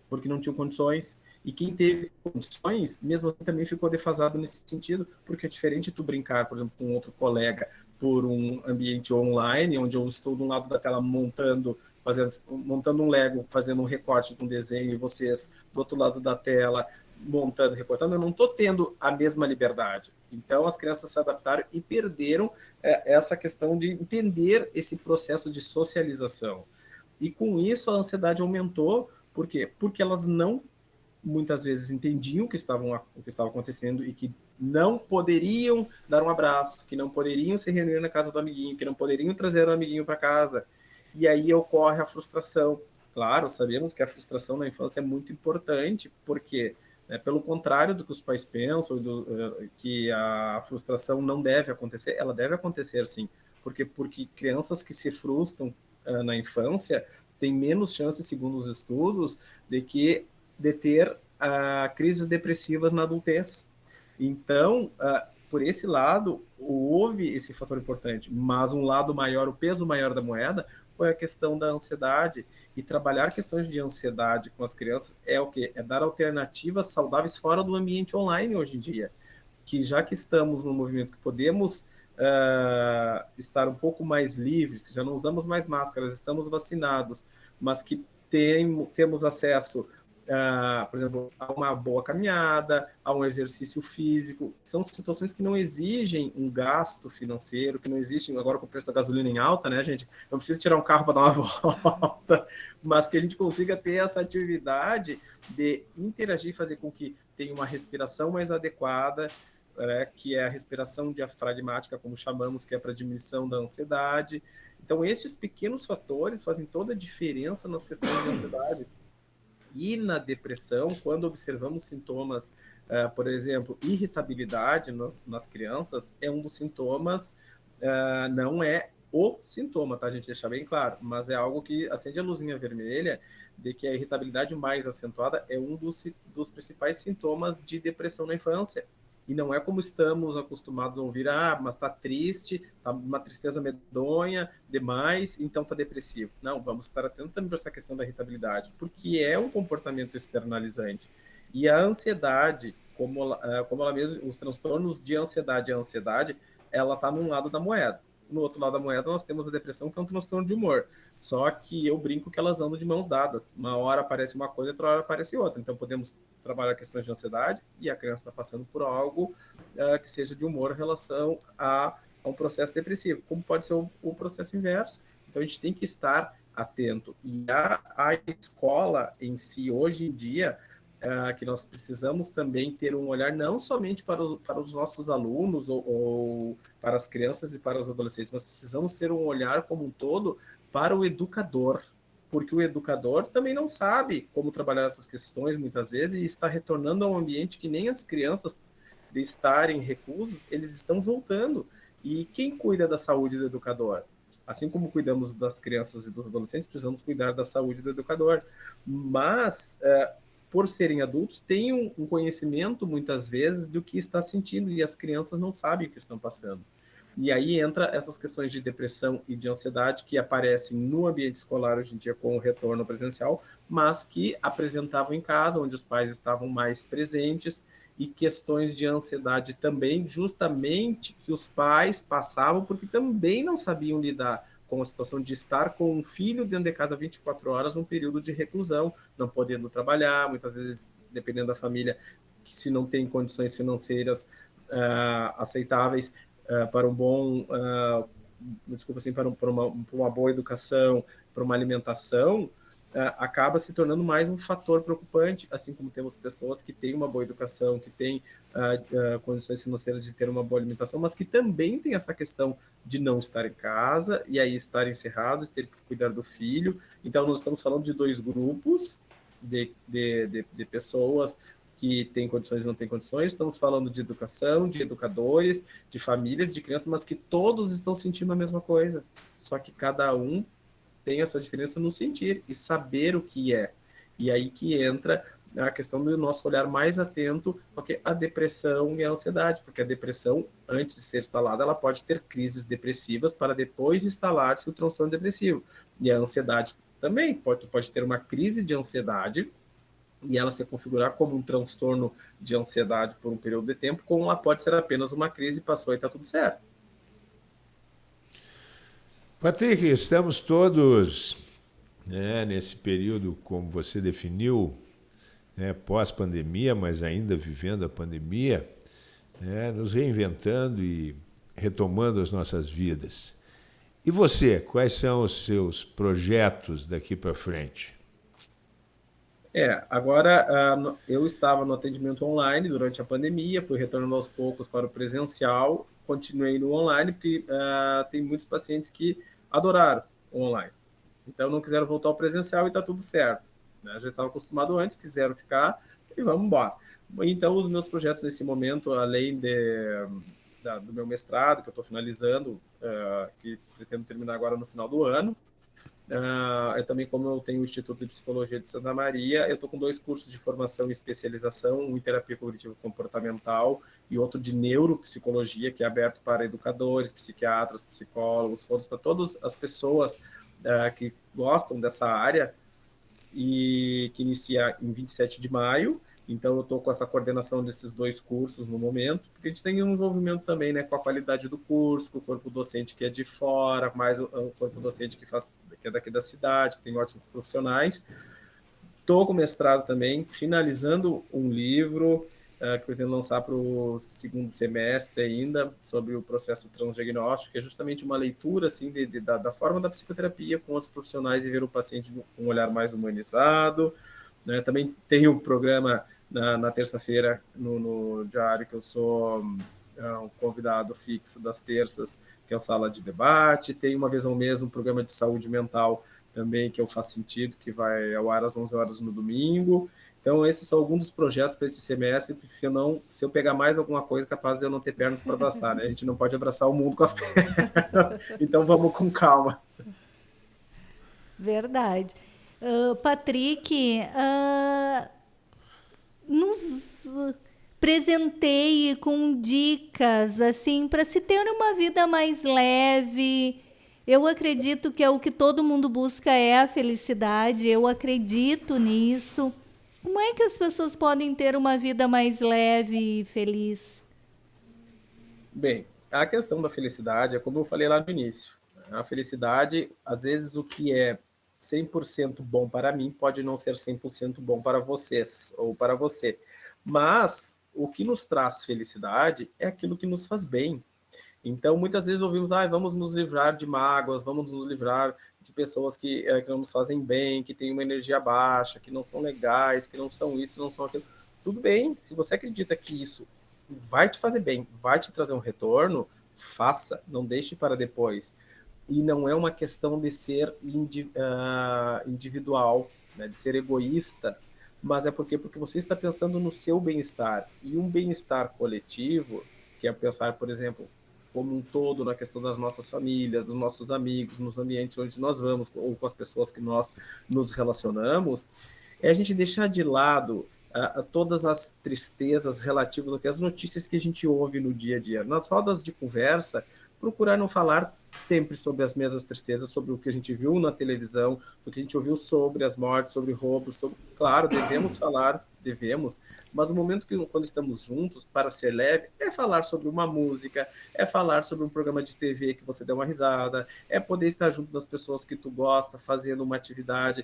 porque não tinham condições. E quem teve condições, mesmo assim, também ficou defasado nesse sentido, porque é diferente tu brincar, por exemplo, com outro colega por um ambiente online, onde eu estou de um lado da tela montando fazendo, montando um Lego, fazendo um recorte de um desenho, e vocês do outro lado da tela montando, recortando, eu não estou tendo a mesma liberdade. Então, as crianças se adaptaram e perderam é, essa questão de entender esse processo de socialização. E com isso, a ansiedade aumentou. Por quê? Porque elas não, muitas vezes, entendiam o que, estavam, o que estava acontecendo e que não poderiam dar um abraço, que não poderiam se reunir na casa do amiguinho, que não poderiam trazer o amiguinho para casa. E aí ocorre a frustração. Claro, sabemos que a frustração na infância é muito importante, porque é, pelo contrário do que os pais pensam, do, eh, que a frustração não deve acontecer, ela deve acontecer sim. Porque, porque crianças que se frustram uh, na infância têm menos chances, segundo os estudos, de, que, de ter uh, crises depressivas na adultez. Então, uh, por esse lado, houve esse fator importante, mas um lado maior, o peso maior da moeda, foi a questão da ansiedade. E trabalhar questões de ansiedade com as crianças é o quê? É dar alternativas saudáveis fora do ambiente online hoje em dia. Que já que estamos no movimento que podemos uh, estar um pouco mais livres, já não usamos mais máscaras, estamos vacinados, mas que tem, temos acesso uh, por exemplo, a uma boa caminhada, a um exercício físico. São situações que não exigem um gasto financeiro, que não exigem, agora com o preço da gasolina em alta, né, gente? Não precisa tirar um carro para dar uma volta, mas que a gente consiga ter essa atividade de interagir fazer com que tenha uma respiração mais adequada, é, que é a respiração diafragmática, como chamamos, que é para diminuição da ansiedade. Então, esses pequenos fatores fazem toda a diferença nas questões de ansiedade. E na depressão, quando observamos sintomas, uh, por exemplo, irritabilidade nas, nas, crianças, é um dos sintomas, uh, não é o sintoma, tá? A gente deixar bem claro, mas é algo que acende a luzinha vermelha de que a irritabilidade mais acentuada é um dos, dos principais sintomas de depressão na infância. E não é como estamos acostumados a ouvir, ah, mas está triste, está uma tristeza medonha demais, então está depressivo. Não, vamos estar atentos também para essa questão da irritabilidade, porque é um comportamento externalizante. E a ansiedade, como eh, como ela mesmo, os transtornos de ansiedade e ansiedade, ela está num lado da moeda no outro lado da moeda nós temos a depressão, que é um transtorno de humor. Só que eu brinco que elas andam de mãos dadas. Uma hora aparece uma coisa, outra hora aparece outra. Então podemos trabalhar questões de ansiedade e a criança está passando por algo uh, que seja de humor em relação a, a, um processo depressivo, como pode ser o, o, processo inverso. Então a gente tem que estar atento. E a, a escola em si, hoje em dia, uh, que nós precisamos também ter um olhar não somente para os, para os nossos alunos ou, ou para as crianças e para os adolescentes, nós precisamos ter um olhar como um todo para o educador, porque o educador também não sabe como trabalhar essas questões muitas vezes e está retornando a um ambiente que nem as crianças de estarem reclusos, eles estão voltando. E quem cuida da saúde do educador? Assim como cuidamos das crianças e dos adolescentes, precisamos cuidar da saúde do educador. Mas uh, por serem adultos, têm um, um conhecimento, muitas vezes, do que está sentindo, e as crianças não sabem o que estão passando. E aí entra essas questões de depressão e de ansiedade que aparecem no ambiente escolar hoje em dia com o retorno presencial, mas que apresentavam em casa, onde os pais estavam mais presentes e questões de ansiedade também, justamente que os pais passavam porque também não sabiam lidar com a situação de estar com um filho dentro de casa 24 horas num período de reclusão, não podendo trabalhar, muitas vezes, dependendo da família, que se não tem condições financeiras uh, aceitáveis uh, para um bom, uh, desculpa assim, para, um, para, uma, para uma boa educação, para uma alimentação, acaba se tornando mais um fator preocupante, assim como temos pessoas que têm uma boa educação, que têm uh, uh, condições financeiras de ter uma boa alimentação, mas que também tem essa questão de não estar em casa e aí estar encerrados, ter que cuidar do filho. Então, nós estamos falando de dois grupos de, de, de, de pessoas que têm condições e não têm condições, estamos falando de educação, de educadores, de famílias, de crianças, mas que todos estão sentindo a mesma coisa, só que cada um tem essa diferença no sentir e saber o que é. E aí que entra a questão do nosso olhar mais atento, porque a depressão e a ansiedade, porque a depressão, antes de ser instalada, ela pode ter crises depressivas para depois instalar-se o transtorno depressivo. E a ansiedade também pode, pode ter uma crise de ansiedade e ela se configurar como um transtorno de ansiedade por um período de tempo, como ela pode ser apenas uma crise, passou e está tudo certo. Patrick, estamos todos né, nesse período, como você definiu, né, pós-pandemia, mas ainda vivendo a pandemia, né, nos reinventando e retomando as nossas vidas. E você, quais são os seus projetos daqui para frente? É, agora uh, eu estava no atendimento online durante a pandemia, fui retornando aos poucos para o presencial, continuei no online, porque uh, tem muitos pacientes que adoraram o online. Então não quiseram voltar ao presencial e está tudo certo. Né? Já estava acostumado antes, quiseram ficar e vamos embora. Então os meus projetos nesse momento, além de, da, do meu mestrado, que eu estou finalizando, uh, que pretendo terminar agora no final do ano, Uh, eu também, como eu tenho o Instituto de Psicologia de Santa Maria, eu estou com dois cursos de formação e especialização, um em terapia cognitivo comportamental e outro de neuropsicologia, que é aberto para educadores, psiquiatras, psicólogos, foros para todas as pessoas uh, que gostam dessa área e que inicia em 27 de maio. Então, eu estou com essa coordenação desses dois cursos no momento, porque a gente tem um envolvimento também né, com a qualidade do curso, com o corpo docente que é de fora, mais o, o corpo docente que, faz, que é daqui da cidade, que tem ótimos profissionais. Estou com mestrado também, finalizando um livro uh, que pretendo lançar para o segundo semestre ainda, sobre o processo transdiagnóstico, que é justamente uma leitura assim, de, de da, da, forma da psicoterapia com outros profissionais e ver o paciente com um olhar mais humanizado. Né? Também tem o programa na, na terça-feira no, no, diário que eu sou é, um convidado fixo das terças, que é a sala de debate. Tem uma vez ao mês um programa de saúde mental também, que eu faço sentido, que vai ao ar às 11 horas no domingo. Então, esses são alguns dos projetos para esse semestre, se eu, não, se eu pegar mais alguma coisa, capaz de eu não ter pernas para abraçar, né? A gente não pode abraçar o mundo com as pernas. Então, vamos com calma. Verdade. Uh, Patrick, uh, nos presenteie com dicas assim para se ter uma vida mais leve. Eu acredito que é o que todo mundo busca é a felicidade. Eu acredito nisso. Como é que as pessoas podem ter uma vida mais leve e feliz? Bem, a questão da felicidade é como eu falei lá no início. A felicidade, às vezes, o que é 100% bom para mim pode não ser 100% bom para vocês ou para você. Mas o que nos traz felicidade é aquilo que nos faz bem. Então, muitas vezes ouvimos, ah, vamos nos livrar de mágoas, vamos nos livrar de pessoas que, é, que não nos fazem bem, que têm uma energia baixa, que não são legais, que não são isso, não são aquilo. Tudo bem, se você acredita que isso vai te fazer bem, vai te trazer um retorno, faça, não deixe para depois e não é uma questão de ser indi, uh, individual, né, de ser egoísta, mas é porque porque você está pensando no seu bem-estar e um bem-estar coletivo, que é pensar, por exemplo, como um todo na questão das nossas famílias, dos nossos amigos, nos ambientes onde nós vamos ou com as pessoas que nós nos relacionamos, é a gente deixar de lado uh, todas as tristezas relativas às notícias que a gente ouve no dia a dia. Nas rodas de conversa, procurar não falar sempre sobre as mesmas tristezas, sobre o que a gente viu na televisão, o que a gente ouviu sobre as mortes, sobre roubos, sobre... claro, devemos falar, devemos, mas o momento que quando estamos juntos, para ser leve, é falar sobre uma música, é falar sobre um programa de TV que você deu uma risada, é poder estar junto das pessoas que tu gosta, fazendo uma atividade,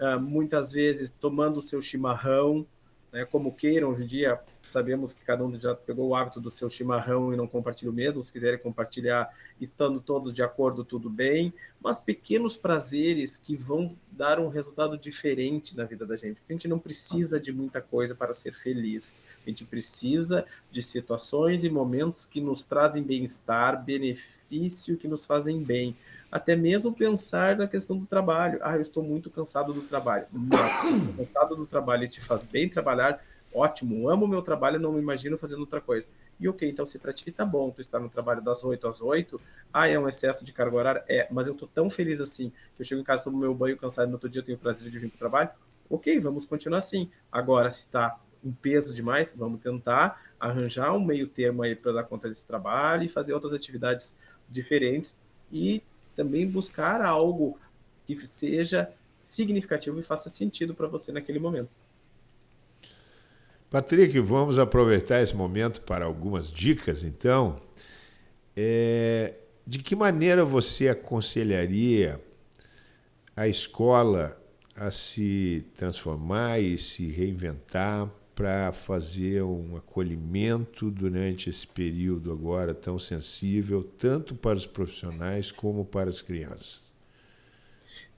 uh, muitas vezes tomando o seu chimarrão, né, como queiram hoje em dia, sabemos que cada um já pegou o hábito do seu chimarrão e não compartilha o mesmo, se quiserem compartilhar, estando todos de acordo, tudo bem, mas pequenos prazeres que vão dar um resultado diferente na vida da gente, porque a gente não precisa de muita coisa para ser feliz, a gente precisa de situações e momentos que nos trazem bem-estar, benefício, que nos fazem bem, até mesmo pensar na questão do trabalho. Ah, eu estou muito cansado do trabalho. Mas cansado do trabalho te faz bem trabalhar, ótimo, amo meu trabalho, não me imagino fazendo outra coisa. E ok, então se para ti tá bom, tu está no trabalho das 8 às 8, ah, é um excesso de carga horária? É, mas eu tô tão feliz assim, que eu chego em casa, tomo meu banho cansado, no outro dia eu tenho o prazer de vir para o trabalho, ok, vamos continuar assim. Agora, se tá um peso demais, vamos tentar arranjar um meio termo aí para dar conta desse trabalho e fazer outras atividades diferentes e também buscar algo que seja significativo e faça sentido para você naquele momento. Patrick, vamos aproveitar esse momento para algumas dicas, então. É, de que maneira você aconselharia a escola a se transformar e se reinventar para fazer um acolhimento durante esse período agora tão sensível, tanto para os profissionais como para as crianças?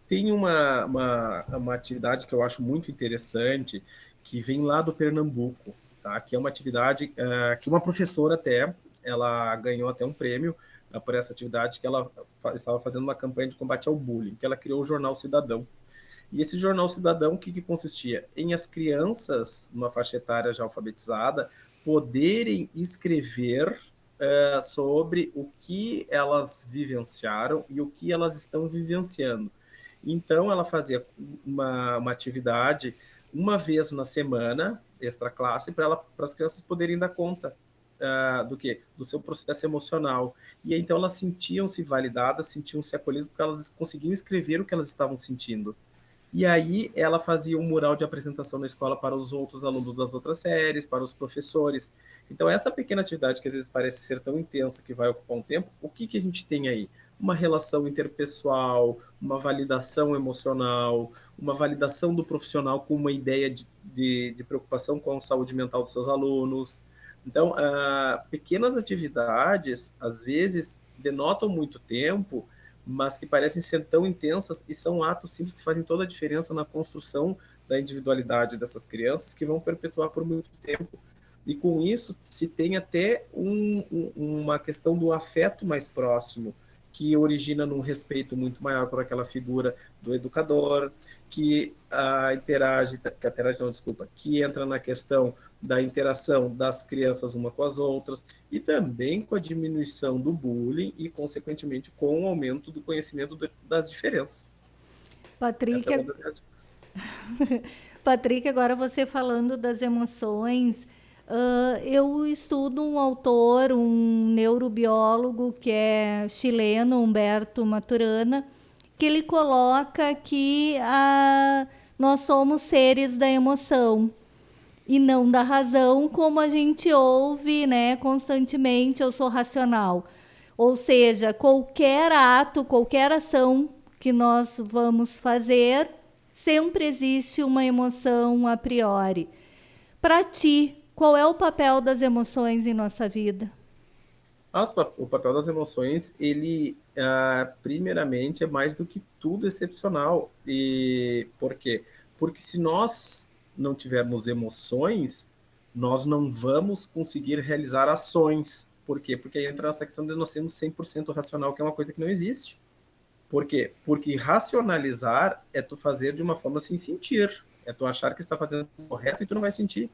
Tem uma, uma, uma atividade que eu acho muito interessante, que vem lá do Pernambuco, tá? que é uma atividade uh, que uma professora até, ela ganhou até um prêmio uh, por essa atividade, que ela estava fazendo uma campanha de combate ao bullying, que ela criou o Jornal Cidadão. E esse Jornal Cidadão, o que, que consistia? Em as crianças, numa faixa etária já alfabetizada, poderem escrever uh, sobre o que elas vivenciaram e o que elas estão vivenciando. Então, ela fazia uma, uma atividade uma vez na semana, extra classe, para as crianças poderem dar conta uh, do que? Do seu processo emocional. E então elas sentiam-se validadas, sentiam-se acolhidas, porque elas conseguiam escrever o que elas estavam sentindo. E aí ela fazia um mural de apresentação na escola para os outros alunos das outras séries, para os professores. Então essa pequena atividade que às vezes parece ser tão intensa que vai ocupar um tempo, o que, que a gente tem aí? uma relação interpessoal, uma validação emocional, uma validação do profissional com uma ideia de, de, de preocupação com a saúde mental dos seus alunos. Então, uh, pequenas atividades, às vezes, denotam muito tempo, mas que parecem ser tão intensas e são atos simples que fazem toda a diferença na construção da individualidade dessas crianças que vão perpetuar por muito tempo. E com isso se tem até um, um, uma questão do afeto mais próximo, que origina num respeito muito maior por aquela figura do educador, que a interage, que interage não, desculpa, que entra na questão da interação das crianças uma com as outras e também com a diminuição do bullying e, consequentemente, com o aumento do conhecimento das diferenças. Patrick, é Patrick, agora você falando das emoções, Uh, eu estudo um autor, um neurobiólogo que é chileno, Humberto Maturana, que ele coloca que uh, nós somos seres da emoção e não da razão, como a gente ouve né, constantemente, eu sou racional. Ou seja, qualquer ato, qualquer ação que nós vamos fazer, sempre existe uma emoção a priori. Para ti, qual é o papel das emoções em nossa vida? o papel das emoções, ele, ah, primeiramente, é mais do que tudo excepcional. E por quê? Porque se nós não tivermos emoções, nós não vamos conseguir realizar ações. Por quê? Porque aí entra essa questão de nós sermos 100% racional, que é uma coisa que não existe. Por quê? Porque racionalizar é tu fazer de uma forma sem sentir. É tu achar que está fazendo correto e tu não vai sentir.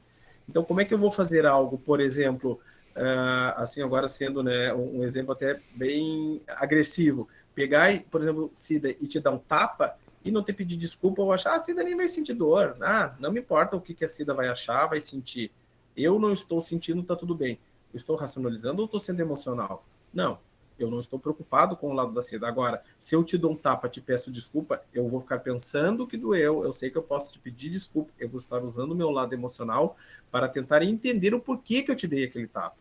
Então, como é que eu vou fazer algo, por exemplo, uh, assim, agora sendo né, um, exemplo até bem agressivo, pegar, por exemplo, Cida e te dar um tapa e não ter pedido desculpa ou achar, ah, a Cida nem vai sentir dor, ah, não me importa o que, que a Cida vai achar, vai sentir. Eu não estou sentindo, tá tudo bem. Estou racionalizando ou estou sendo emocional? Não. Eu não estou preocupado com o lado da seda. Agora, se eu te dou um tapa, te peço desculpa, eu vou ficar pensando que doeu, eu sei que eu posso te pedir desculpa, eu vou estar usando o meu lado emocional para tentar entender o porquê que eu te dei aquele tapa.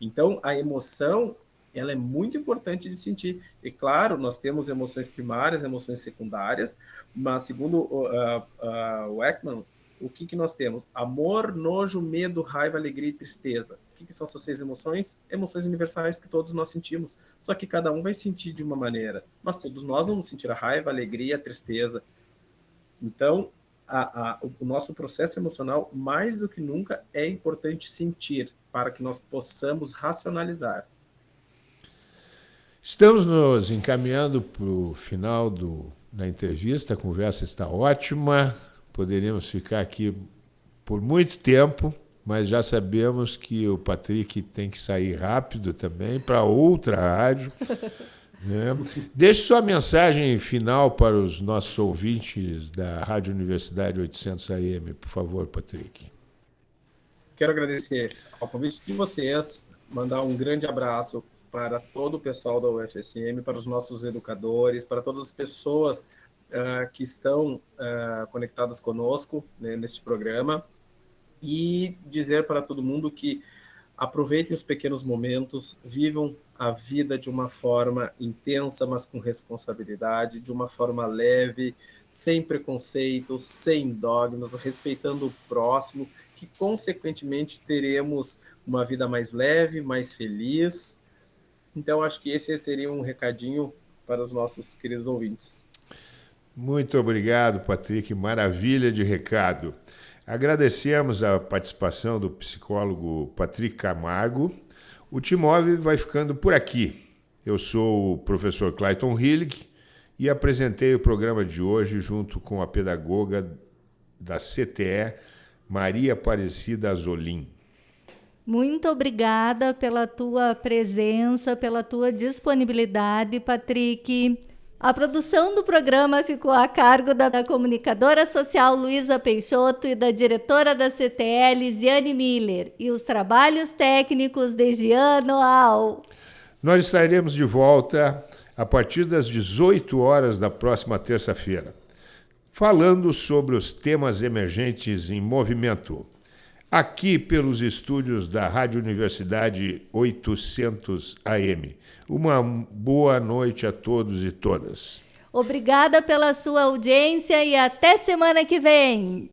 Então, a emoção, ela é muito importante de sentir. E claro, nós temos emoções primárias, emoções secundárias, mas segundo uh, uh, o Ekman, o que, que nós temos? Amor, nojo, medo, raiva, alegria e tristeza que, que são essas seis emoções? Emoções universais que todos nós sentimos. Só que cada um vai sentir de uma maneira. Mas todos nós vamos sentir a raiva, a alegria, a tristeza. Então, a, a, o nosso processo emocional, mais do que nunca, é importante sentir para que nós possamos racionalizar. Estamos nos encaminhando para o final do, da entrevista, a conversa está ótima, poderíamos ficar aqui por muito tempo, mas já sabemos que o Patrick tem que sair rápido também para outra rádio. Né? Deixe sua mensagem final para os nossos ouvintes da Rádio Universidade 800 AM, por favor, Patrick. Quero agradecer ao convite de vocês, mandar um grande abraço para todo o pessoal da UFSM, para os nossos educadores, para todas as pessoas uh, que estão uh, conectadas conosco né, neste programa e dizer para todo mundo que aproveitem os pequenos momentos, vivam a vida de uma forma intensa, mas com responsabilidade, de uma forma leve, sem preconceitos, sem dogmas, respeitando o próximo, que consequentemente teremos uma vida mais leve, mais feliz. Então, acho que esse seria um recadinho para os nossos queridos ouvintes. Muito obrigado, Patrick. Maravilha de recado. Agradecemos a participação do psicólogo Patrick Camargo. O Timove vai ficando por aqui. Eu sou o professor Clayton Hillig e apresentei o programa de hoje junto com a pedagoga da CTE, Maria Aparecida Azolim. Muito obrigada pela tua presença, pela tua disponibilidade, Patrick. A produção do programa ficou a cargo da, da comunicadora social Luísa Peixoto e da diretora da CTL, Ziane Miller, e os trabalhos técnicos de Giano Al. Nós estaremos de volta a partir das 18 horas da próxima terça-feira, falando sobre os temas emergentes em movimento aqui pelos estúdios da Rádio Universidade 800 AM. Uma boa noite a todos e todas. Obrigada pela sua audiência e até semana que vem.